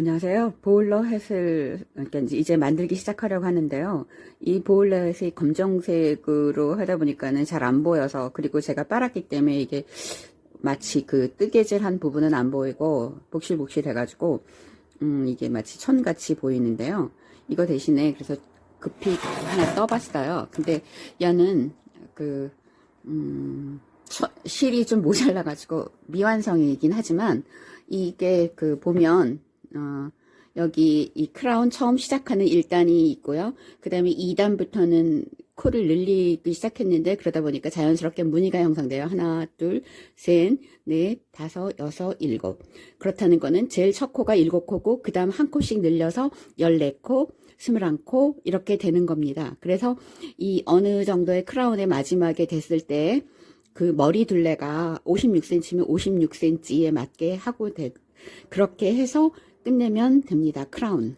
안녕하세요. 보일러 햇을 그러니까 이제- 만들기 시작하려고 하는데요. 이 보일러 햇이 검정색으로 하다 보니까는 잘 안 보여서 그리고 제가 빨았기 때문에 이게 마치 그 뜨개질한 부분은 안 보이고 복실복실 해가지고 음 이게 마치 천같이 보이는데요. 이거 대신에 그래서 급히 하나 떠봤어요. 근데 얘는 그 음, 처- 실이 좀 모자라가지고 미완성이긴 하지만 이게 그 보면 어, 여기 이 크라운 처음 시작하는 1단이 있고요. 그 다음에 2단부터는 코를 늘리기 시작했는데 그러다 보니까 자연스럽게 무늬가 형성돼요. 하나, 둘, 셋, 넷, 다섯, 여섯, 일곱. 그렇다는 거는 제일 첫 코가 일곱 코고 그 다음 한 코씩 늘려서 14코, 21코 이렇게 되는 겁니다. 그래서 이 어느 정도의 크라운의 마지막에 됐을 때 그 머리 둘레가 56cm면 56cm에 맞게 하고 돼, 그렇게 해서 끝내면 됩니다. 크라운.